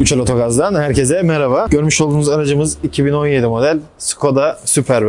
Üçel Otogaz'dan herkese merhaba. Görmüş olduğunuz aracımız 2017 model Skoda Superb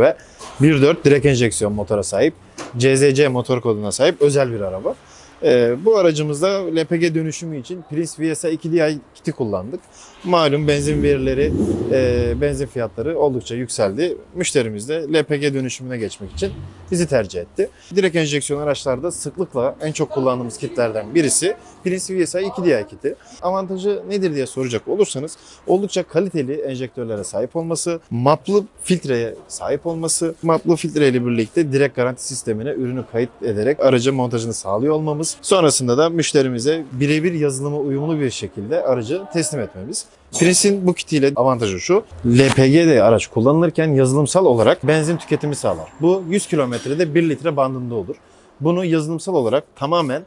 1.4 direkt enjeksiyon motora sahip. CZC motor koduna sahip özel bir araba. Ee, bu aracımızda LPG dönüşümü için Prince VSA 2DI kiti kullandık. Malum benzin verileri, e, benzin fiyatları oldukça yükseldi. Müşterimiz de LPG dönüşümüne geçmek için bizi tercih etti. Direkt enjeksiyon araçlarda sıklıkla en çok kullandığımız kitlerden birisi Prince VSA 2DI kiti. Avantajı nedir diye soracak olursanız oldukça kaliteli enjektörlere sahip olması, maplı filtreye sahip olması, maplı filtre ile birlikte direkt garanti sistemine ürünü kayıt ederek aracın montajını sağlıyor olmamız, sonrasında da müşterimize birebir yazılıma uyumlu bir şekilde aracı teslim etmemiz. Prince'in bu kitiyle avantajı şu, LPG'de araç kullanılırken yazılımsal olarak benzin tüketimi sağlar. Bu 100 kilometrede 1 litre bandında olur. Bunu yazılımsal olarak tamamen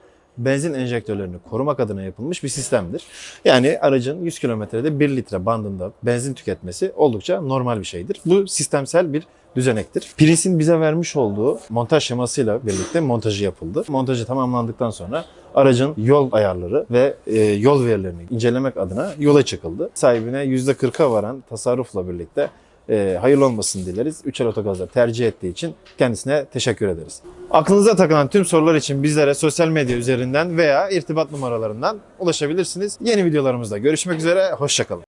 benzin enjektörlerini korumak adına yapılmış bir sistemdir. Yani aracın 100 kilometrede 1 litre bandında benzin tüketmesi oldukça normal bir şeydir. Bu sistemsel bir düzenektir. Prince'in bize vermiş olduğu montaj şemasıyla birlikte montajı yapıldı. Montajı tamamlandıktan sonra aracın yol ayarları ve e, yol verilerini incelemek adına yola çıkıldı. Sahibine %40'a varan tasarrufla birlikte e, hayırlı olmasını dileriz. Üçel Otogaz'da tercih ettiği için kendisine teşekkür ederiz. Aklınıza takılan tüm sorular için bizlere sosyal medya üzerinden veya irtibat numaralarından ulaşabilirsiniz. Yeni videolarımızda görüşmek üzere, hoşçakalın.